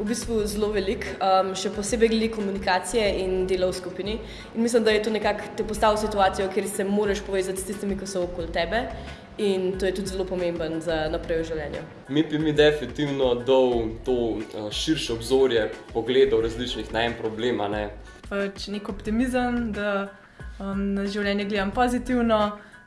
v bistvu zelo velik, um, še posebej glede komunikacije in dela v skupini. In mislim, da je to nekako te postavil v situacijo, kjer se moraš povezati s tistimi, ki so okoli tebe. In to je tudi zelo pomemben za naprej v življenju. Mi bi mi definitivno dal to uh, širše obzorje pogledov različnih na en problem. Ne? Pač nek optimizem, da um, na življenje gledam pozitivno,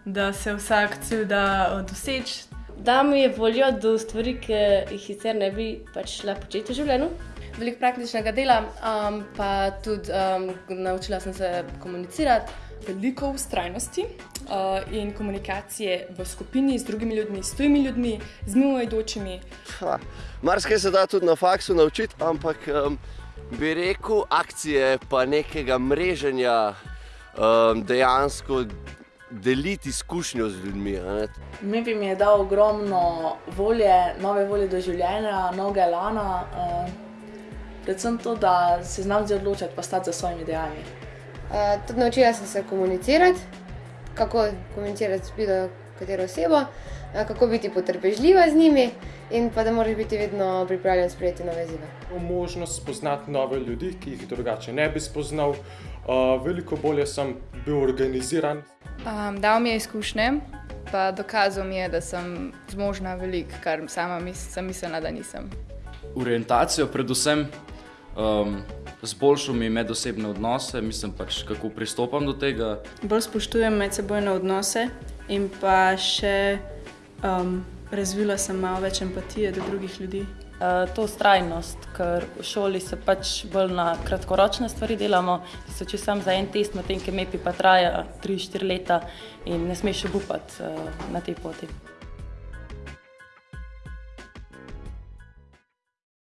da se vsak cilj da uh, doseči. Da mi je voljo do stvari, ki jih sicer ne bi pač šla početi v življenju. Veliko praktičnega dela, um, pa tudi um, naučila sem se komunicirati. Veliko ustrajnosti uh, in komunikacije v skupini z drugimi ljudmi, s tujimi ljudmi, z mimoidočimi. Marsikaj se da tudi na faksu naučiti, ampak um, bi rekel, akcije pa nekega mreženja um, dejansko deliti izkušnjo z ljudmi. Mi mi je dal ogromno volje, nove volje do življenja, mnoge lana. Uh, predvsem to, da se znam zdaj odločiti, pa stati za svojimi dejanji. Uh, tudi naučila sem se komunicirati, kako komunicirati s bilo katero osebo, uh, kako biti potrpežljiva z njimi in pa da moraš biti vedno pripravljen sprejeti nove izzive. Možnost spoznati nove ljudi, ki jih drugače ne bi spoznal. Uh, veliko bolje sem bil organiziran. Um, dal mi je izkušnje, pa dokazal mi je, da sem zmožna veliko, kar sama mis sem mislila, da nisem. Orientacijo, predvsem, um, zboljšal mi medosebne odnose, mislim pač, kako pristopam do tega. Bolj spoštujem medsebojne odnose in pa še um, razvila sem malo več empatije do drugih ljudi. Uh, to ustrajnost, ker v šoli se pač bolj na kratkoročne stvari delamo, ki so če sam za en test, medtem ko MEPI pa traja 3-4 leta in ne smeš obupati uh, na tej poti.